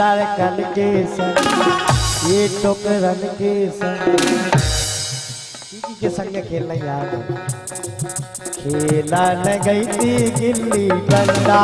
लड़कन के संग ये टोकरन के संग के संग खेलना यार खेला न गई थी गिल्ली डंडा।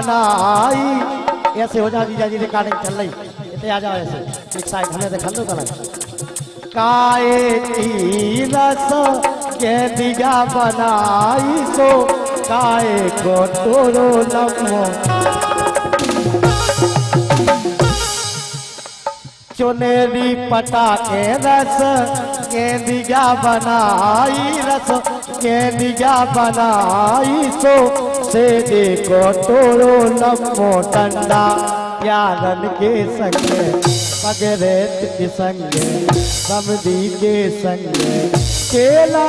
बनाई ऐसे हो जा जीजा जी रिकॉर्डिंग चल रही। इतने आ जाओ ऐसे। एक साइड हमें देखा दो कल काए की रस के दिया बनाई सो काए को तोरो लम्बो चुनेरी पटा के रस के दिया बनाई रस के दिया बनाई सो से देखो तोड़ो लम्बो डंडा प्यारन के संग, पगरेत के संग समदी के संग। केला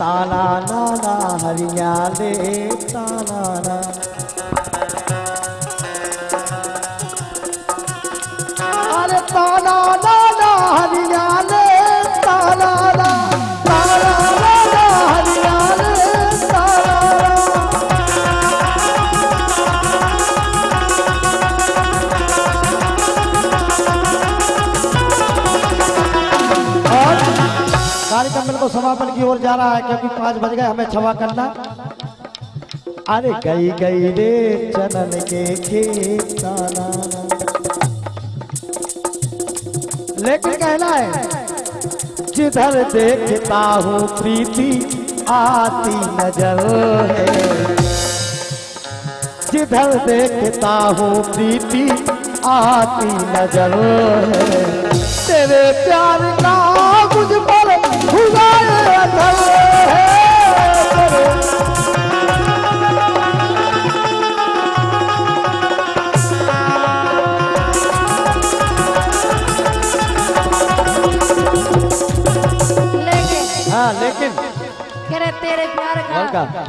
ताला नाना हरिया ले ताला ना बिल्कुल समापन की ओर जा रहा है, क्योंकि पाँच बज गए, हमें क्षमा करना। अरे गई गई रे चनन के खेत ताना। लेकिन कहना है जिधर देखता हूँ प्रीति, आती नज़र है। जिधर देखता हूँ प्रीति, आती नज़र है। तेरे प्यार का प्यार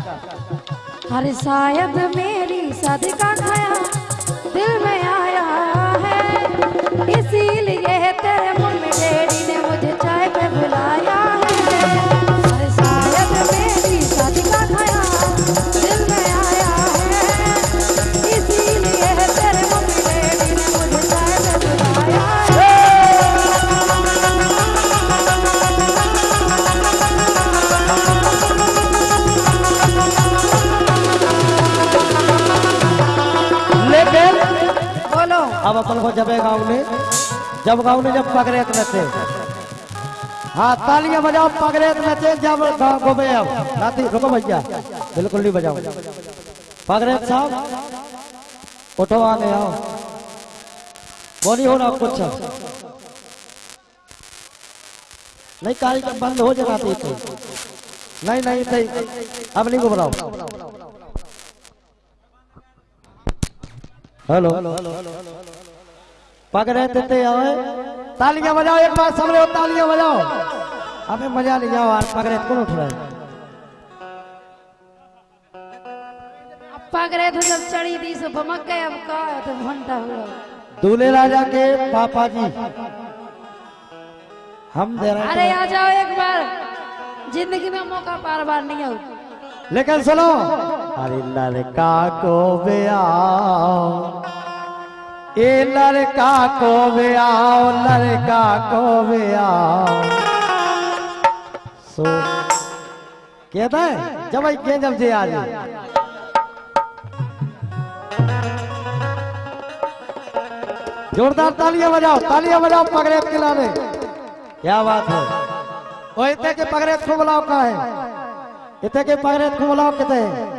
हर शायद मेरी सदका खाया दिल में आया है इसीलिए जब गाँव में जब पकड़े नचे। हाँ तालियाँ बजाओ पकड़े नचे, जब गाँव को में अब राती रुको भैया, बिल्कुल नहीं बजाओ पकड़े साहब उठो आने आओ। बोली हो ना कुछ। नहीं कार्यक्रम बंद हो जाना थी तो। नहीं नहीं नहीं अब नहीं घबराओ। हेलो। पकड़े देते तालियाँ बजाओ एक बार सब लोग तालियाँ बजाओ। हमें मज़ा नहीं जाओ यार पकड़े कौन उठ रहा है? पकड़े तो जब चढ़ी थी सो बमक गए अब का तो घंटा हुआ दूल्हे राजा के पापा जी हम दे रहे अरे आ जाओ एक बार ज़िंदगी में मौका बार बार नहीं हो लेकिन सुनो अरे लड़का को ब्याओ ए लड़का को ब्याओ लड़का को ब्याओ सो, कहता है, जब आई के जब जे आ जाए जोरदार तालियाँ बजाओ तालियाँ बजाओ पगड़े के लाने। क्या बात है? ओ इतने के पगड़े को बुलाओ का है। इतने के पगड़े को बुलाओ कहते हैं।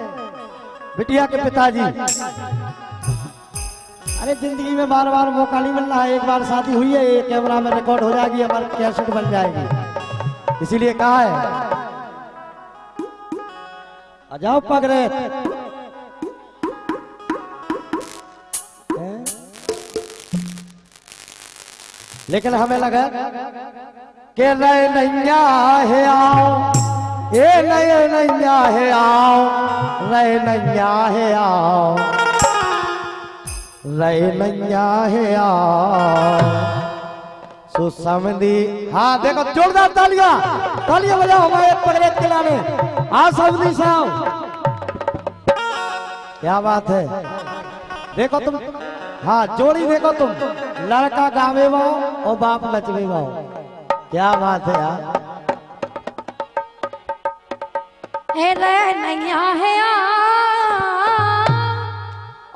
बिटिया के पिताजी। अरे ज़िंदगी में बार बार मौका नहीं मिल रहा है, एक बार शादी हुई है, ये कैमरा में रिकॉर्ड हो जाएगी हमारी कैसेट बन जाएगी। इसीलिए कहा है। जाओ पगड़े हैं? लेकिन हमें लगा के नए नैया है, आओ। ए नए नैया है, आओ। नए नैया है, आओ। नैया है आओ सुसमदी। हाँ देखो, जोरदार तालियाँ। तालियाँ बजाओ, हमारे पगड़े खिलाने हाँ समदी साहब। क्या बात है? देखो तुम हाँ जोड़ी देखो तुम। लड़का गावे बाओ और बाप नचवे बाओ क्या बात है यार हे नैया है आ।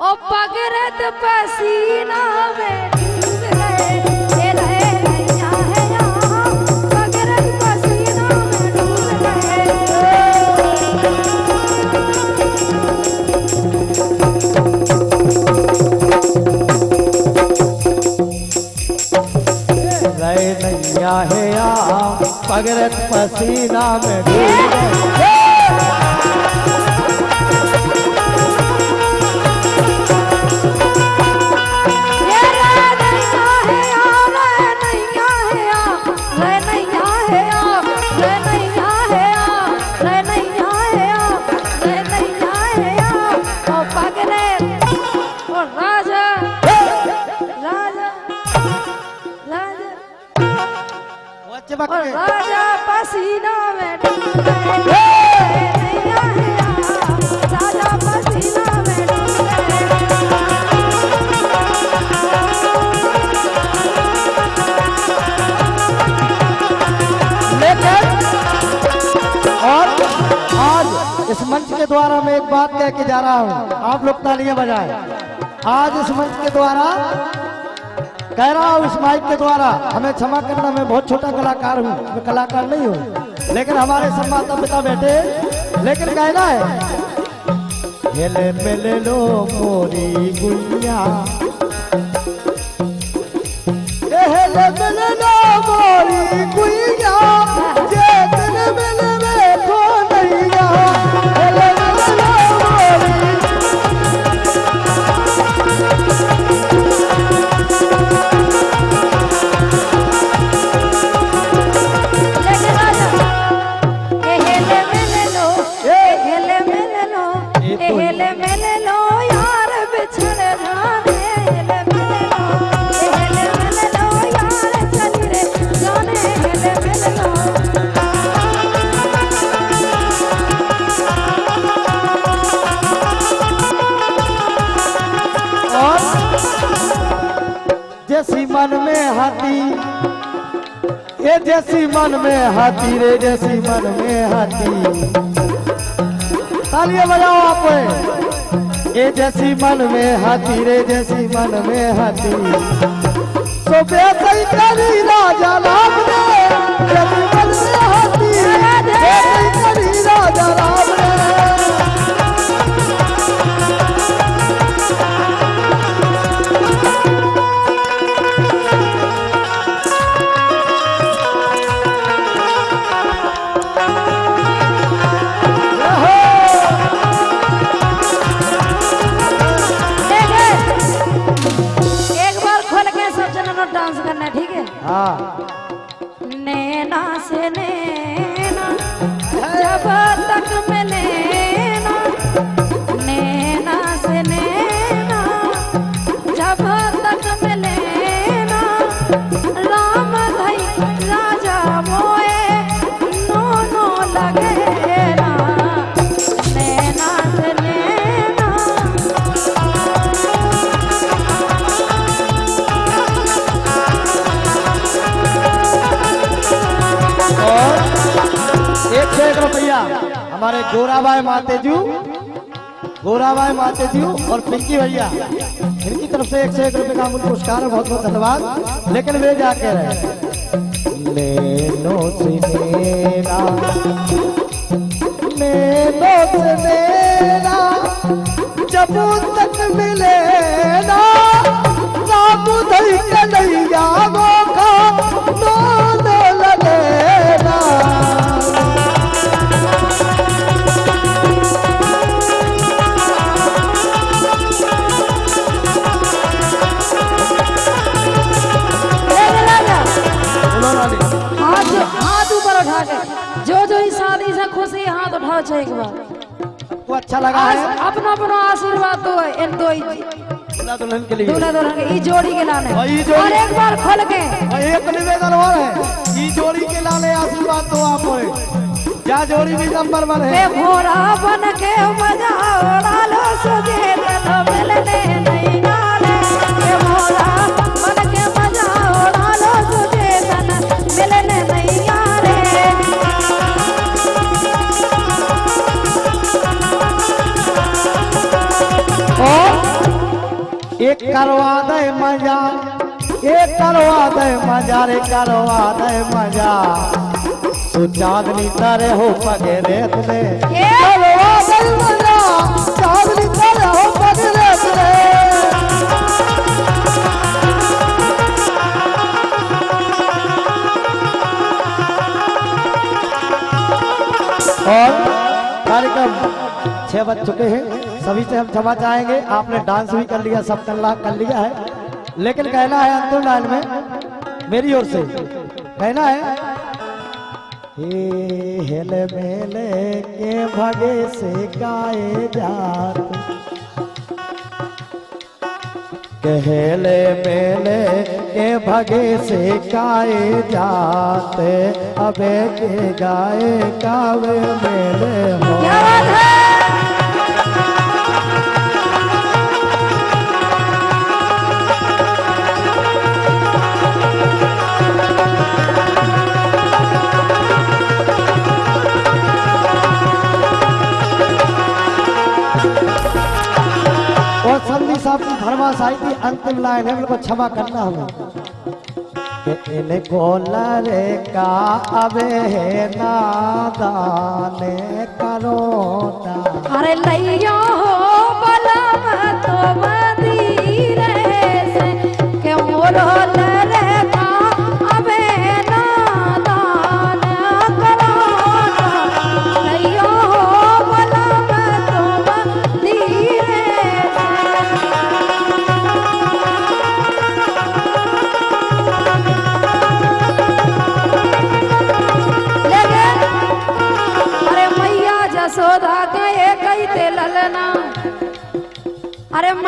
ओ पगरत पसीना में है या पगरत पसीना में डूब गए। इस मंच के द्वारा मैं एक बात कह के जा रहा हूँ। आप लोग तालियाँ बजाएँ। आज इस मंच के द्वारा कह रहा हूँ इस माइक के द्वारा, हमें क्षमा करना, मैं बहुत छोटा कलाकार हूँ, मैं कलाकार नहीं हूँ। लेकिन हमारे संवाददाता पिता बैठे, लेकिन कहना है हेले मेले लो मोरी गुइया हेले मेले लो मोरी गुड़िया। जैसी मन में हाथी जैसी मन में हाथी रे, जैसी मन में हाथी। तालियाँ बजाओ आप ये जैसी मन में हाथी रे जैसी मन में हाथी। सो बेसई करी राजा राम रे, जैसी मन में हाथी। बेसई करी राजा राम रे। है, भैया हमारे गोराबाई मातेजू गोराबाई मातेजू और पिंकी भैया। इनकी तरफ़ से एक से एक रुपए का अमूल्य पुरस्कार है बहुत बहुत धन्यवाद। लेकिन वे जा कह रहे। मेरा जब तक मिले ना कन्हैया अपना अपना आशीर्वाद दो इन दो दूल्हा दुल्हन के लिए। दूल्हा दुल्हन के जोड़ी के लाने और जोड़ी- और एक बार खोल के। एक निवेदन और है। ई जोड़ी के लाने आशीर्वाद दो आप होए क्या जोड़ी भी नंबर वन है भोरा बन के मज़ा लालो सुजे तो मिलने नहीं एक करवा दे मज़ा, एक करवा दे मज़ा, रे करवा दे मज़ा। तू चांदनी तारे हो पगे रेत में करवा दे मज़ा, चांदनी तारे हो पगे रेत में और कार्यक्रम छह बज चुके हैं। सभी से हम क्षमा चाहेंगे। आपने डांस भी कर लिया, सब कर कर लिया है। लेकिन कहना है अंतिम लाइन में, मेरी ओर से, कहना है, हे हेल मेले के भगे से गाए जात कहले मेले के भगे से गाए जाते, अबे के गाए कावे मेले हो। क्या बात है? साहब की आई थी अंतिम लाइन है क्षमा करना हमें इन इनको लरे का अबे नादान करो अरे लैया हो, बलम तो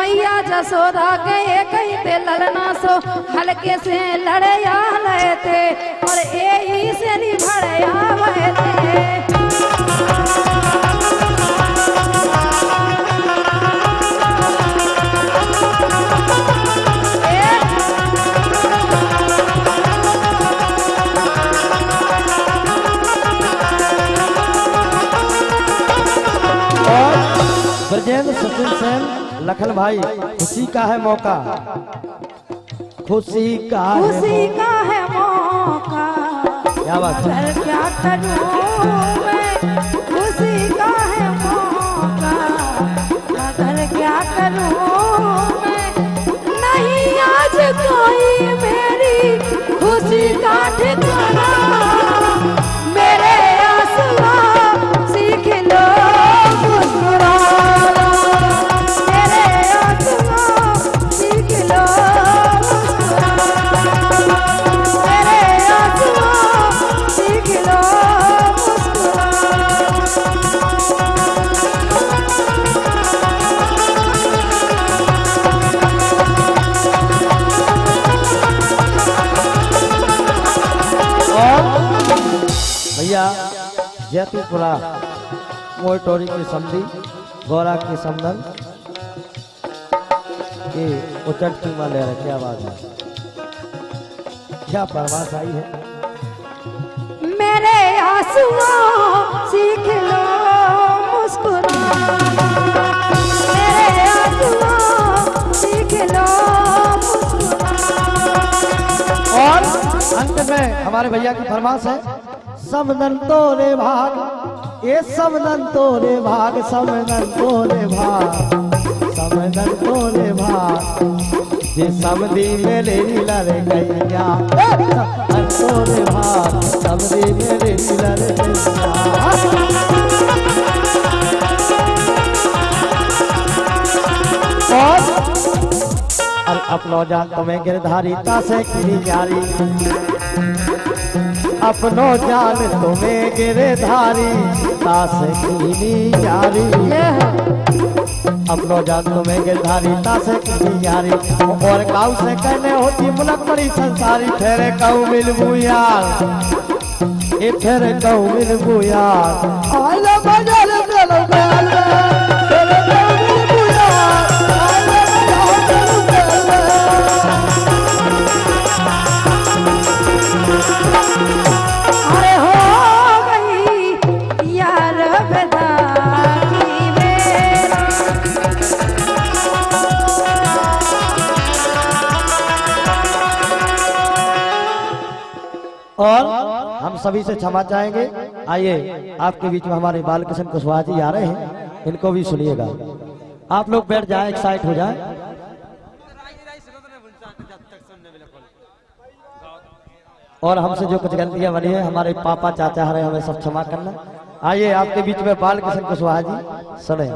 मैया जसोदा के ही ते ललना सो, हल्के से लड़या लए थे और ए से निभड़या वहे थे ब्रजेंद्र सचिन सेन लखन भाई खुशी का है मौका। खुशी का है खुशी का है मौका। क्या बात है। क्या करूँ मैं खुशी का है मौका। मगर क्या करूँ मैं नहीं आज कोई मेरी खुशी का ठिकाना। जैतूपुरा मोटोरी की समझी गौरा की समदन ये उचट की ले रहा क्या बात है। क्या परवास आई है? मेरे आंसुओं सीख लो और अंत में हमारे भैया की फरमाश है समनन तोरे भाग ये समनन तोरे भाग समनन तोरे भाग समनन तोरे भाग। जे समधी मेरे लर गैया समनन तोरे भाग समधी मेरे लर गैया और अपनो जान तुम्हें गिरधारी तासे की जारी अपनो जान तुम्हें गिरधारी तासे की जारी अपनो जान तुम्हें गिरधारी तासे की जारी और काऊ से कहने होती, मुलक बड़ी संसारी ठहरे काऊ मिलबू यार। ये ठहरे काऊ मिलबू यार। और हम सभी से क्षमा चाहेंगे। आइए, आपके बीच में हमारे बालकृष्ण कुशवाहा जी आ रहे हैं। इनको भी सुनिएगा। आप लोग बैठ जाए एक्साइट हो जाए। और हमसे जो कुछ गलतियाँ बनी है, हमारे पापा चाचा हरे हमें सब क्षमा करना। आइए, आपके बीच में बालकृष्ण कुशवाहा जी, सुने।